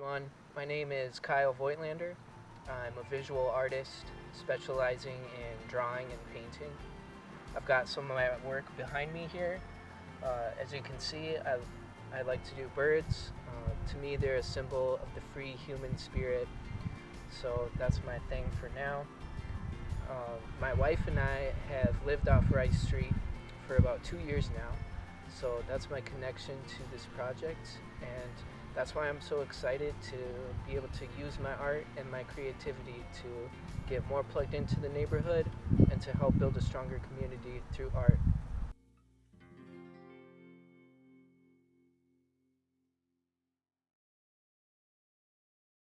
My name is Kyle Voigtlander. I'm a visual artist specializing in drawing and painting. I've got some of my work behind me here. Uh, as you can see, I, I like to do birds. Uh, to me, they're a symbol of the free human spirit. So that's my thing for now. Uh, my wife and I have lived off Rice Street for about two years now. So that's my connection to this project. And that's why I'm so excited to be able to use my art and my creativity to get more plugged into the neighborhood and to help build a stronger community through art.